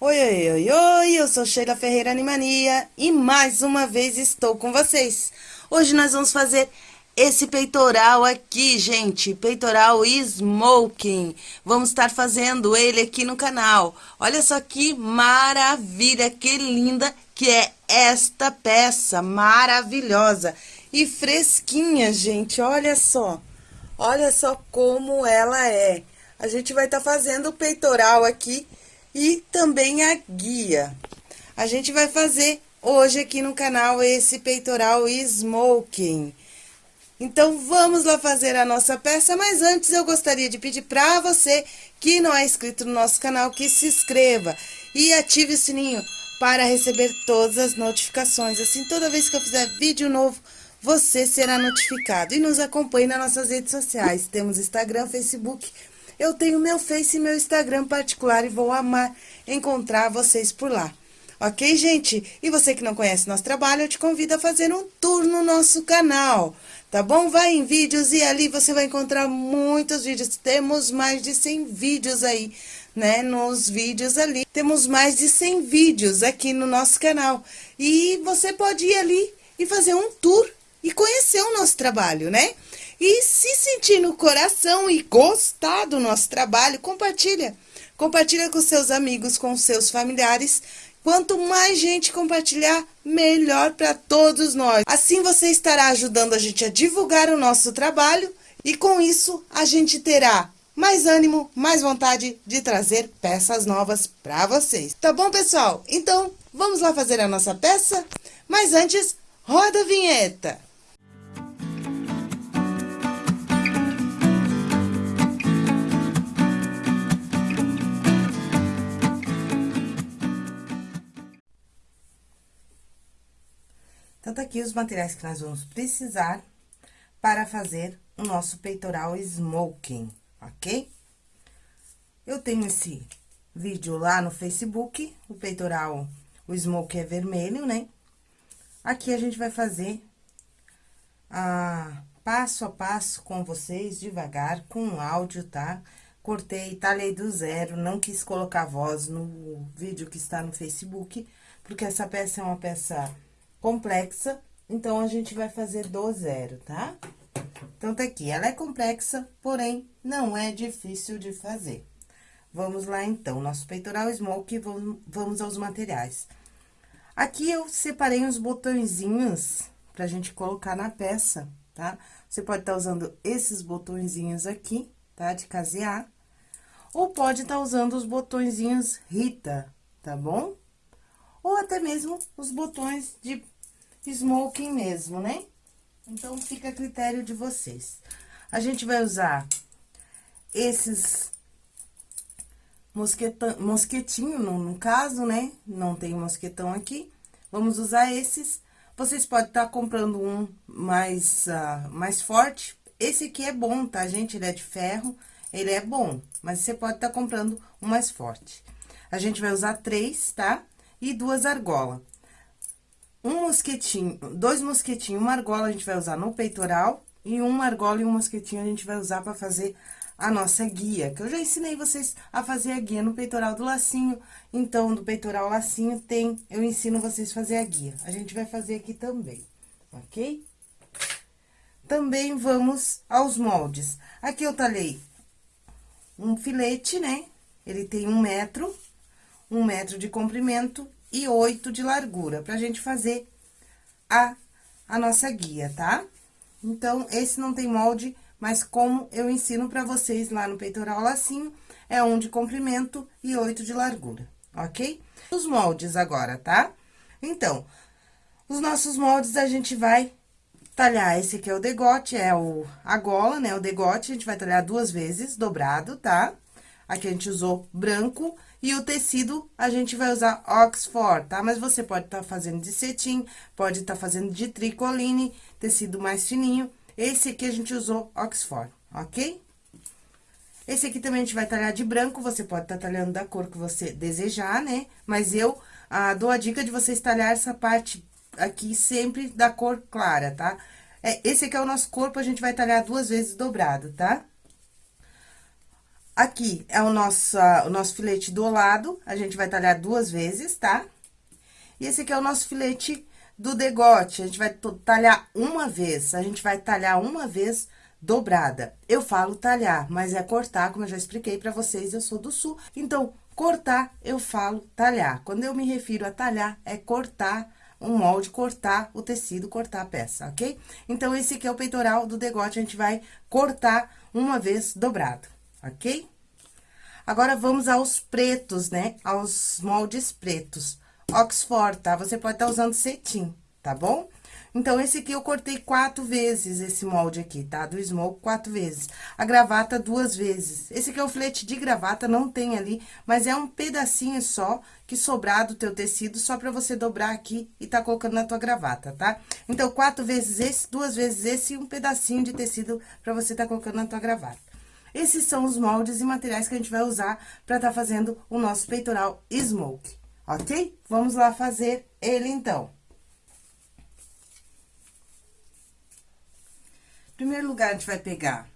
Oi, oi, oi, oi, eu sou Sheila Ferreira Animania e mais uma vez estou com vocês. Hoje nós vamos fazer esse peitoral aqui, gente, peitoral smoking. Vamos estar fazendo ele aqui no canal. Olha só que maravilha, que linda que é esta peça, maravilhosa e fresquinha, gente, olha só. Olha só como ela é. A gente vai estar tá fazendo o peitoral aqui e também a guia. A gente vai fazer hoje aqui no canal esse peitoral smoking. Então, vamos lá fazer a nossa peça, mas antes eu gostaria de pedir para você que não é inscrito no nosso canal, que se inscreva e ative o sininho para receber todas as notificações. Assim, toda vez que eu fizer vídeo novo, você será notificado. E nos acompanhe nas nossas redes sociais. Temos Instagram, Facebook, eu tenho meu Face e meu Instagram particular e vou amar encontrar vocês por lá. Ok, gente? E você que não conhece nosso trabalho, eu te convido a fazer um tour no nosso canal, tá bom? Vai em vídeos e ali você vai encontrar muitos vídeos. Temos mais de 100 vídeos aí, né? Nos vídeos ali. Temos mais de 100 vídeos aqui no nosso canal. E você pode ir ali e fazer um tour e conhecer o nosso trabalho, né? E se sentir no coração e gostar do nosso trabalho, compartilha. Compartilha com seus amigos, com seus familiares. Quanto mais gente compartilhar, melhor para todos nós. Assim você estará ajudando a gente a divulgar o nosso trabalho e com isso a gente terá mais ânimo, mais vontade de trazer peças novas para vocês. Tá bom, pessoal? Então, vamos lá fazer a nossa peça? Mas antes, roda a vinheta! Aqui os materiais que nós vamos precisar para fazer o nosso peitoral smoking, ok? Eu tenho esse vídeo lá no Facebook, o peitoral, o smoking é vermelho, né? Aqui a gente vai fazer a passo a passo com vocês, devagar, com áudio, tá? Cortei, talhei do zero, não quis colocar voz no vídeo que está no Facebook, porque essa peça é uma peça complexa, então, a gente vai fazer do zero, tá? Então, tá aqui, ela é complexa, porém, não é difícil de fazer. Vamos lá, então, nosso peitoral smoke, vamos, aos materiais. Aqui, eu separei uns botõezinhos pra gente colocar na peça, tá? Você pode estar tá usando esses botõezinhos aqui, tá? De casear. Ou pode estar tá usando os botõezinhos Rita, tá bom? Ou até mesmo os botões de smoking mesmo, né? Então, fica a critério de vocês. A gente vai usar esses mosquetão, mosquetinho, no, no caso, né? Não tem mosquetão aqui. Vamos usar esses. Vocês podem estar tá comprando um mais, uh, mais forte. Esse aqui é bom, tá, gente? Ele é de ferro, ele é bom. Mas você pode estar tá comprando um mais forte. A gente vai usar três, tá? E duas argolas um mosquetinho, dois mosquetinhos, uma argola a gente vai usar no peitoral e uma argola e um mosquetinho a gente vai usar para fazer a nossa guia, que eu já ensinei vocês a fazer a guia no peitoral do lacinho, então, do peitoral lacinho tem, eu ensino vocês a fazer a guia. A gente vai fazer aqui também, ok? Também vamos aos moldes. Aqui eu talhei um filete, né? Ele tem um metro, um metro de comprimento e oito de largura, pra gente fazer a, a nossa guia, tá? Então, esse não tem molde, mas como eu ensino pra vocês lá no peitoral lacinho, é um de comprimento e oito de largura, ok? Os moldes agora, tá? Então, os nossos moldes a gente vai talhar, esse aqui é o degote, é o, a gola, né, o degote, a gente vai talhar duas vezes, dobrado, tá? Aqui a gente usou branco e o tecido, a gente vai usar Oxford, tá? Mas você pode estar tá fazendo de cetim, pode estar tá fazendo de tricoline, tecido mais fininho. Esse aqui a gente usou Oxford, ok? Esse aqui também a gente vai talhar de branco, você pode estar tá talhando da cor que você desejar, né? Mas eu ah, dou a dica de vocês talhar essa parte aqui sempre da cor clara, tá? É, esse aqui é o nosso corpo, a gente vai talhar duas vezes dobrado, tá? Aqui é o nosso, o nosso filete do lado, a gente vai talhar duas vezes, tá? E esse aqui é o nosso filete do degote, a gente vai talhar uma vez, a gente vai talhar uma vez dobrada. Eu falo talhar, mas é cortar, como eu já expliquei pra vocês, eu sou do sul, então, cortar, eu falo talhar. Quando eu me refiro a talhar, é cortar um molde, cortar o tecido, cortar a peça, ok? Então, esse aqui é o peitoral do degote, a gente vai cortar uma vez dobrado ok? Agora, vamos aos pretos, né? Aos moldes pretos. Oxford, tá? Você pode estar tá usando cetim, tá bom? Então, esse aqui eu cortei quatro vezes, esse molde aqui, tá? Do smoke, quatro vezes. A gravata, duas vezes. Esse aqui é o filete de gravata, não tem ali, mas é um pedacinho só que sobrar do teu tecido, só pra você dobrar aqui e tá colocando na tua gravata, tá? Então, quatro vezes esse, duas vezes esse e um pedacinho de tecido pra você tá colocando na tua gravata. Esses são os moldes e materiais que a gente vai usar para estar tá fazendo o nosso peitoral smoke, ok? Vamos lá fazer ele, então. Em primeiro lugar, a gente vai pegar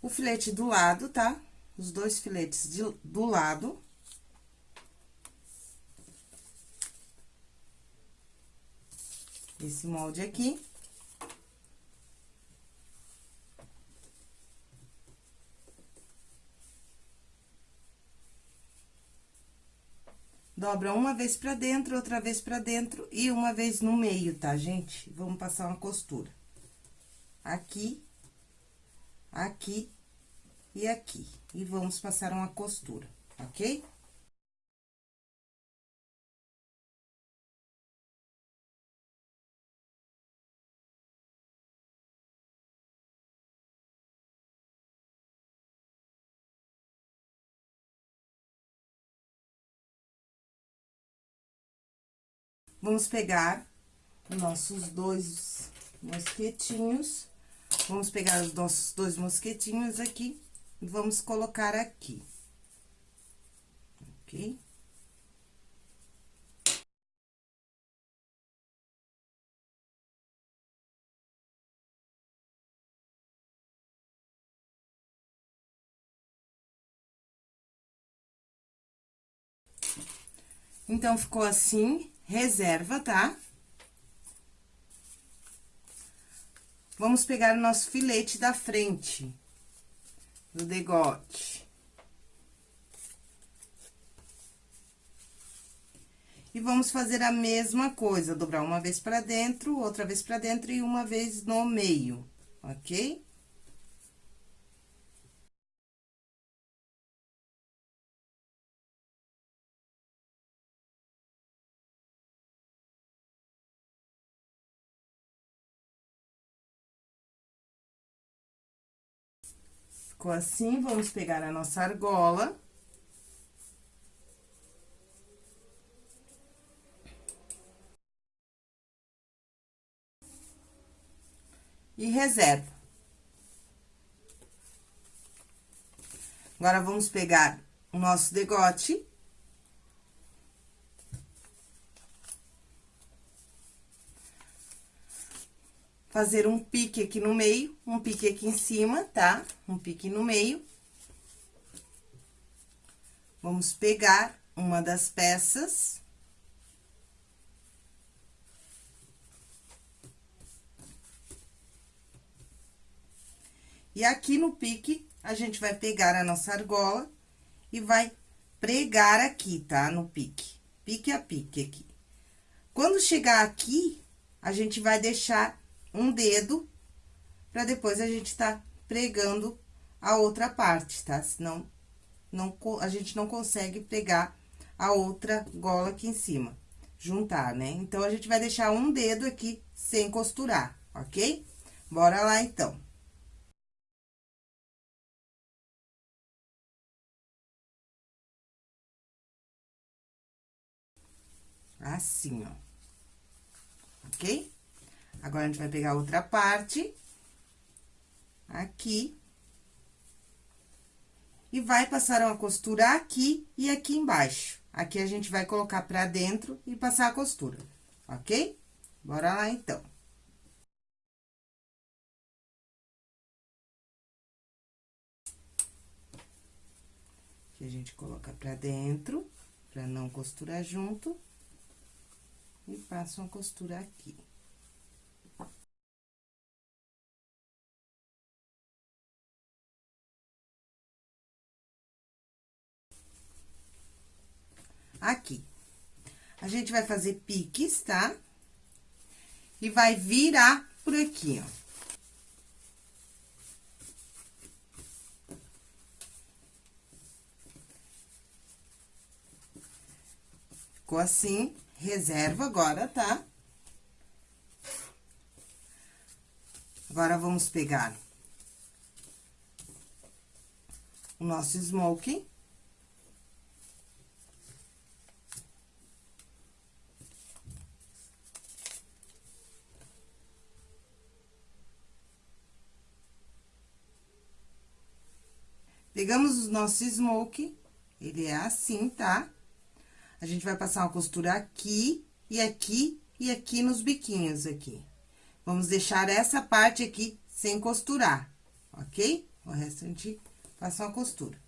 o filete do lado, tá? Os dois filetes de, do lado. Esse molde aqui. Dobra uma vez pra dentro, outra vez pra dentro e uma vez no meio, tá, gente? Vamos passar uma costura. Aqui, aqui e aqui. E vamos passar uma costura, ok? Vamos pegar nossos dois mosquetinhos, vamos pegar os nossos dois mosquetinhos aqui e vamos colocar aqui. Ok? Então, ficou assim, reserva, tá? Vamos pegar o nosso filete da frente, do degote. E vamos fazer a mesma coisa, dobrar uma vez pra dentro, outra vez pra dentro e uma vez no meio, ok? Ficou assim, vamos pegar a nossa argola. E reserva. Agora, vamos pegar o nosso degote. Fazer um pique aqui no meio, um pique aqui em cima, tá? Um pique no meio. Vamos pegar uma das peças. E aqui no pique, a gente vai pegar a nossa argola e vai pregar aqui, tá? No pique, pique a pique aqui. Quando chegar aqui, a gente vai deixar um dedo, pra depois a gente tá pregando a outra parte, tá? Senão, não, a gente não consegue pegar a outra gola aqui em cima, juntar, né? Então, a gente vai deixar um dedo aqui sem costurar, ok? Bora lá, então. Assim, ó. Ok? Agora, a gente vai pegar outra parte, aqui, e vai passar uma costura aqui e aqui embaixo. Aqui, a gente vai colocar pra dentro e passar a costura, ok? Bora lá, então. Que a gente coloca pra dentro, pra não costurar junto. E passa uma costura aqui. Aqui. A gente vai fazer piques, tá? E vai virar por aqui, ó. Ficou assim, reserva agora, tá? Agora, vamos pegar o nosso smoking. Pegamos o nosso smoke, ele é assim, tá? A gente vai passar uma costura aqui, e aqui, e aqui nos biquinhos aqui. Vamos deixar essa parte aqui sem costurar, ok? O resto a gente passa uma costura.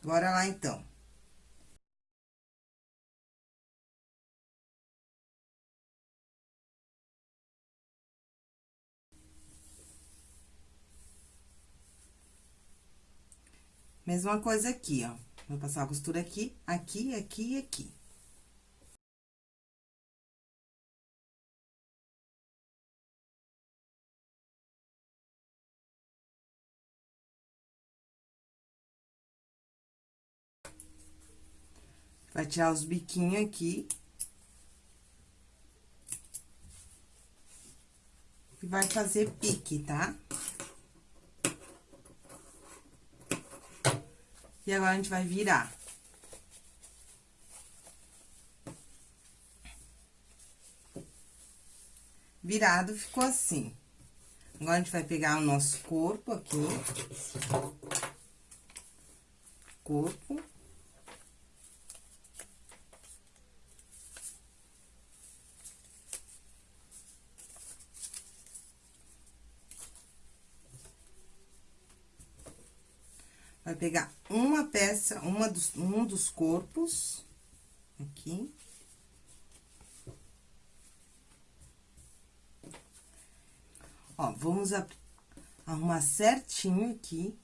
Bora lá, então. Mesma coisa aqui, ó. Vou passar a costura aqui, aqui, aqui e aqui. Vai tirar os biquinhos aqui. E vai fazer pique, tá? Tá? E agora, a gente vai virar. Virado, ficou assim. Agora, a gente vai pegar o nosso corpo aqui. Corpo. Vai pegar uma peça, uma dos, um dos corpos, aqui. Ó, vamos arrumar certinho aqui,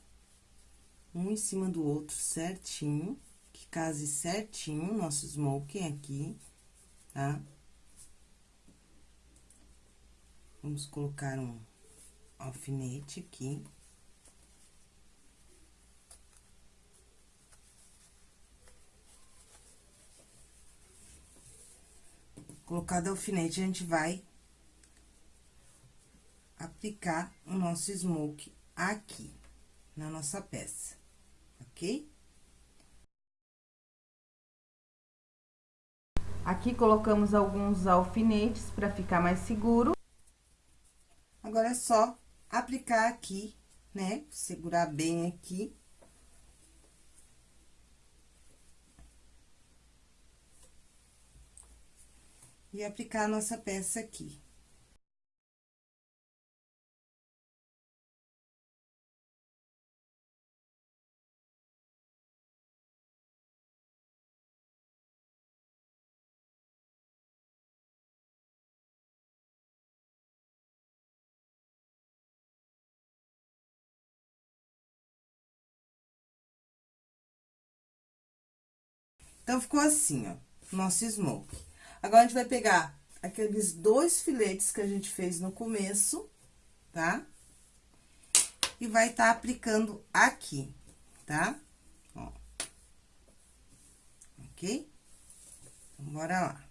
um em cima do outro certinho, que case certinho nosso smoking aqui, tá? Vamos colocar um alfinete aqui. Colocado alfinete, a gente vai aplicar o nosso smoke aqui, na nossa peça, ok? Aqui colocamos alguns alfinetes para ficar mais seguro. Agora, é só aplicar aqui, né? Segurar bem aqui. E aplicar a nossa peça aqui. Então, ficou assim, ó, nosso smoke. Agora, a gente vai pegar aqueles dois filetes que a gente fez no começo, tá? E vai estar tá aplicando aqui, tá? Ó. Ok? Então, bora lá.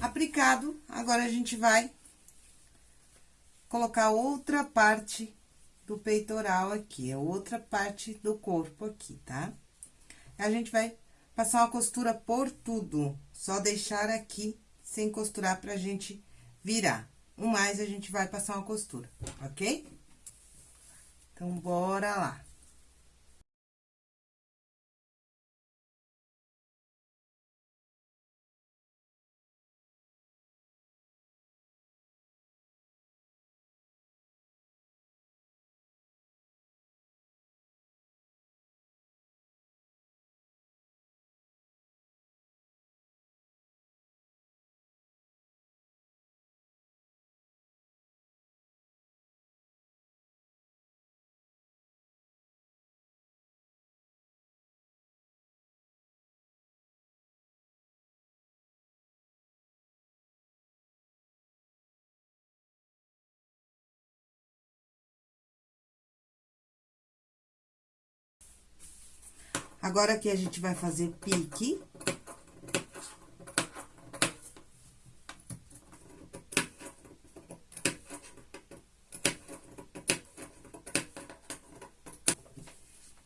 Aplicado, agora a gente vai colocar outra parte do peitoral aqui, é outra parte do corpo aqui, tá? A gente vai passar uma costura por tudo, só deixar aqui sem costurar pra gente virar. O mais, a gente vai passar uma costura, ok? Então, bora lá. Agora, aqui a gente vai fazer pique.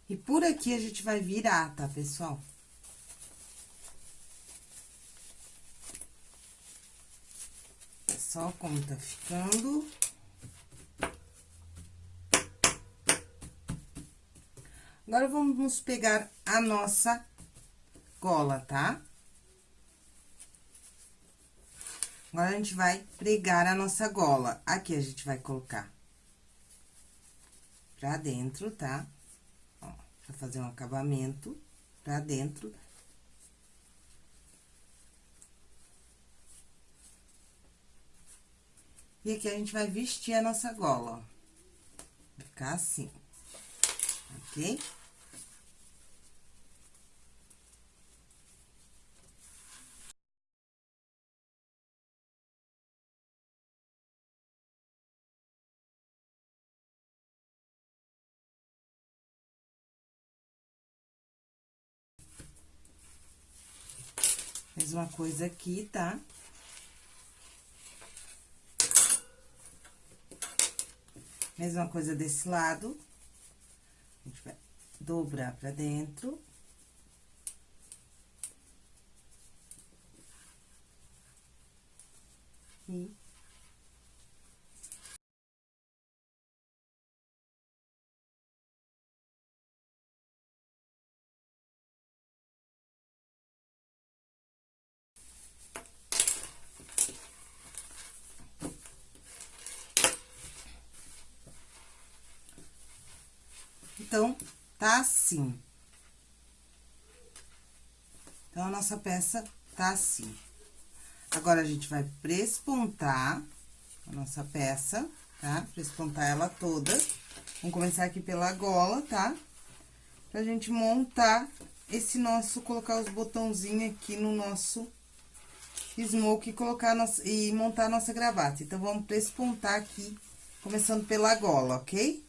E por aqui a gente vai virar, tá, pessoal? É só como tá ficando. Agora, vamos pegar a nossa gola, tá? Agora, a gente vai pregar a nossa gola. Aqui, a gente vai colocar pra dentro, tá? Ó, pra fazer um acabamento pra dentro. E aqui, a gente vai vestir a nossa gola, ó. Ficar assim, ok? Mesma coisa aqui, tá? Mesma coisa desse lado. A gente vai dobrar pra dentro. E Então, tá assim. Então, a nossa peça tá assim. Agora, a gente vai prespontar a nossa peça, tá? Prespontar ela toda. Vamos começar aqui pela gola, tá? Pra gente montar esse nosso, colocar os botãozinhos aqui no nosso smoke e colocar nossa, e montar a nossa gravata. Então, vamos prespontar aqui, começando pela gola, ok?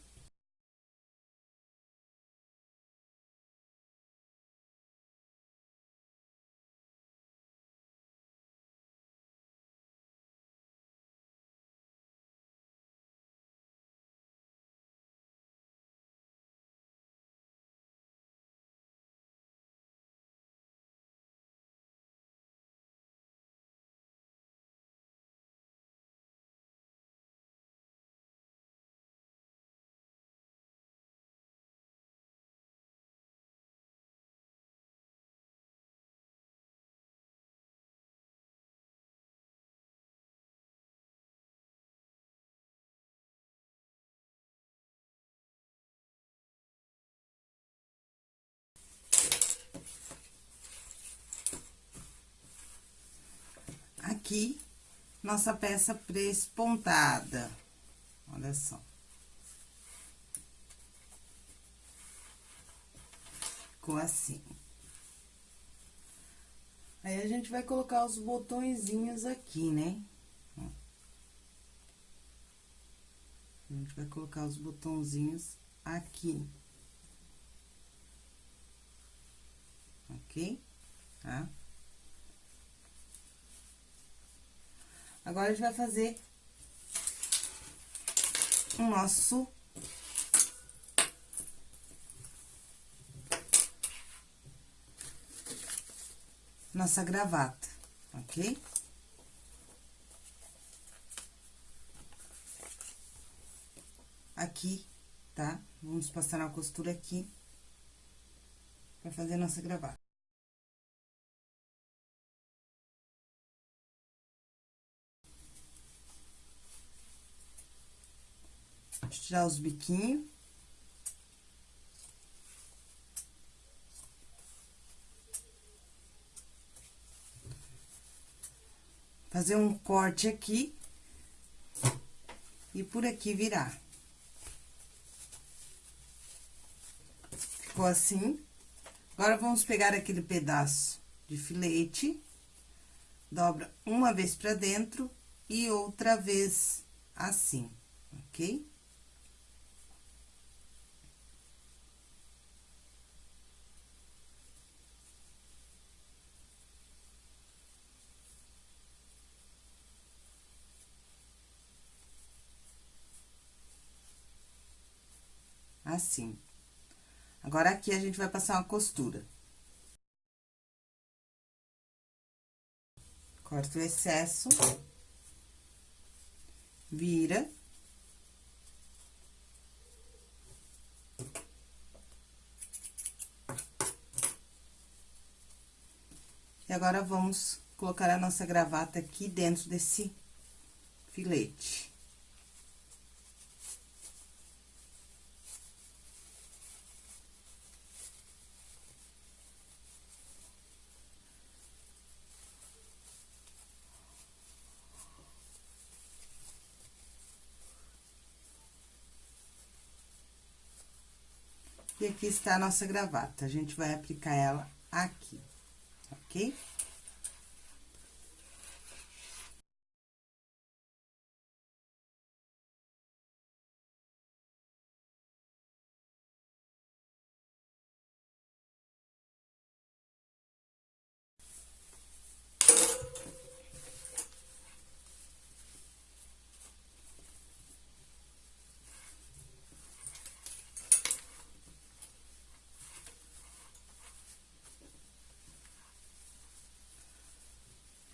Aqui nossa peça prespontada. Olha só. Ficou assim. Aí, a gente vai colocar os botõezinhos aqui, né? A gente vai colocar os botãozinhos aqui. Ok? Tá? Agora, a gente vai fazer o nosso... Nossa gravata, ok? Aqui, tá? Vamos passar a costura aqui pra fazer nossa gravata. Tirar os biquinhos. Fazer um corte aqui. E por aqui virar. Ficou assim. Agora, vamos pegar aquele pedaço de filete, dobra uma vez pra dentro e outra vez assim, ok? Assim. Agora, aqui, a gente vai passar uma costura. Corta o excesso. Vira. E agora, vamos colocar a nossa gravata aqui dentro desse filete. Aqui está a nossa gravata. A gente vai aplicar ela aqui, ok?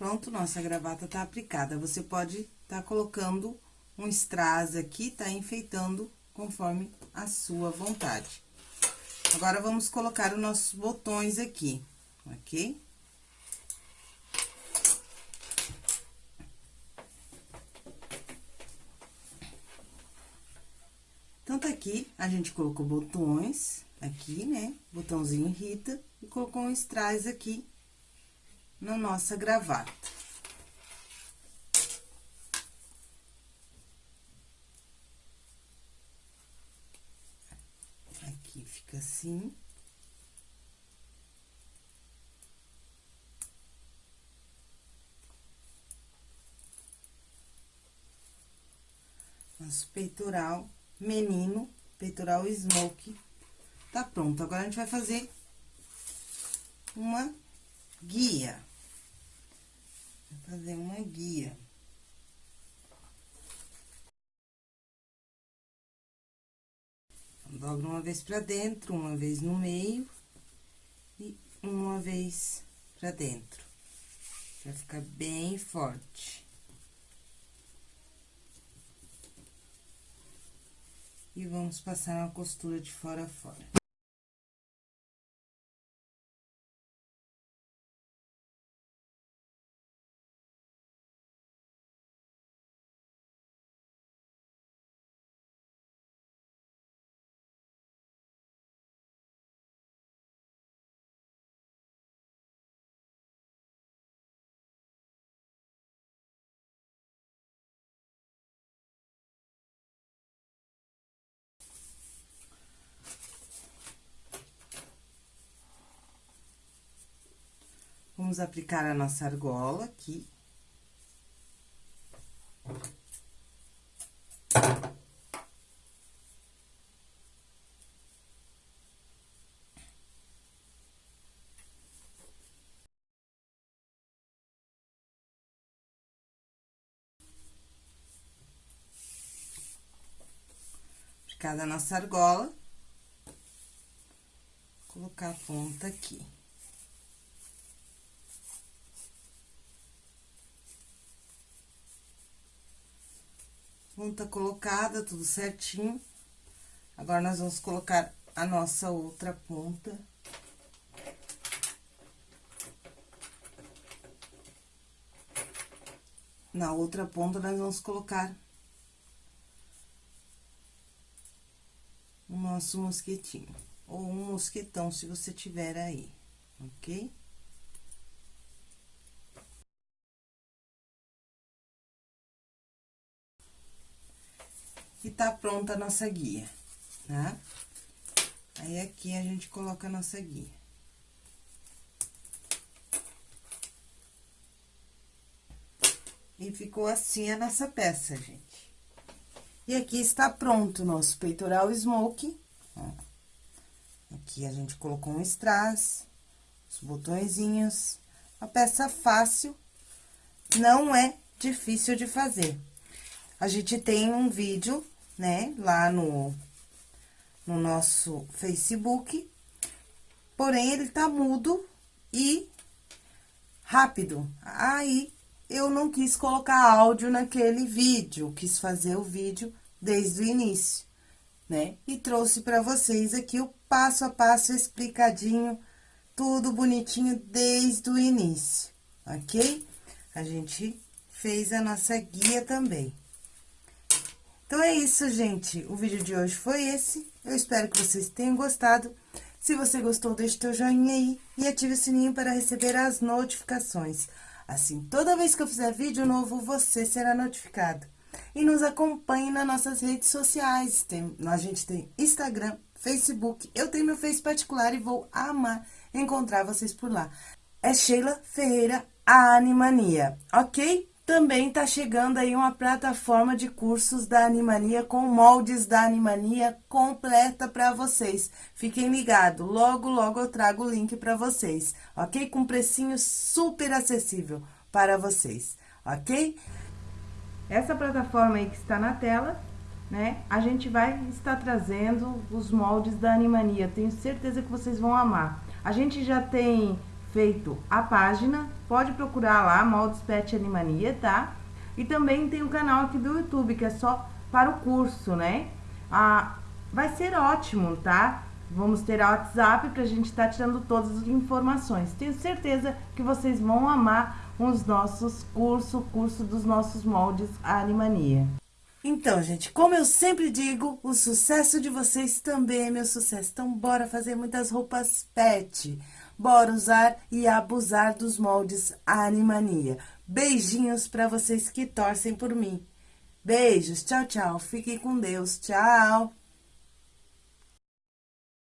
Pronto, nossa gravata tá aplicada. Você pode tá colocando um strass aqui, tá enfeitando conforme a sua vontade. Agora, vamos colocar os nossos botões aqui, ok? Tanto aqui, a gente colocou botões aqui, né? Botãozinho Rita, e colocou um strass aqui na nossa gravata. Aqui fica assim. Nosso peitoral menino, peitoral smoke, tá pronto. Agora, a gente vai fazer uma guia fazer uma guia. Dobro uma vez pra dentro, uma vez no meio e uma vez pra dentro. Pra ficar bem forte. E vamos passar uma costura de fora a fora. Vamos aplicar a nossa argola aqui. Aplicada a nossa argola, colocar a ponta aqui. Ponta colocada, tudo certinho. Agora, nós vamos colocar a nossa outra ponta. Na outra ponta, nós vamos colocar o nosso mosquetinho. Ou um mosquetão, se você tiver aí, ok? E tá pronta a nossa guia, tá? Aí, aqui, a gente coloca a nossa guia. E ficou assim a nossa peça, gente. E aqui está pronto o nosso peitoral smoke, ó. Aqui a gente colocou um strass, os botõezinhos, uma peça fácil, não é difícil de fazer. A gente tem um vídeo né? Lá no, no nosso Facebook, porém ele tá mudo e rápido. Aí, eu não quis colocar áudio naquele vídeo, quis fazer o vídeo desde o início, né? E trouxe para vocês aqui o passo a passo explicadinho, tudo bonitinho desde o início, ok? A gente fez a nossa guia também. Então, é isso, gente. O vídeo de hoje foi esse. Eu espero que vocês tenham gostado. Se você gostou, deixe seu joinha aí e ative o sininho para receber as notificações. Assim, toda vez que eu fizer vídeo novo, você será notificado. E nos acompanhe nas nossas redes sociais. Tem, a gente tem Instagram, Facebook. Eu tenho meu Face particular e vou amar encontrar vocês por lá. É Sheila Ferreira Animania, ok? Também tá chegando aí uma plataforma de cursos da Animania com moldes da Animania completa para vocês. Fiquem ligados, logo, logo eu trago o link para vocês, ok? Com precinho super acessível para vocês, ok? Essa plataforma aí que está na tela, né? A gente vai estar trazendo os moldes da Animania. Tenho certeza que vocês vão amar. A gente já tem feito a página, pode procurar lá, Moldes Pet Animania, tá? E também tem o canal aqui do YouTube, que é só para o curso, né? Ah, vai ser ótimo, tá? Vamos ter a WhatsApp pra gente estar tá tirando todas as informações. Tenho certeza que vocês vão amar os nossos cursos, o curso dos nossos moldes Animania. Então, gente, como eu sempre digo, o sucesso de vocês também é meu sucesso. Então, bora fazer muitas roupas pet. Bora usar e abusar dos moldes Animania. Beijinhos para vocês que torcem por mim. Beijos, tchau, tchau. Fiquem com Deus, tchau.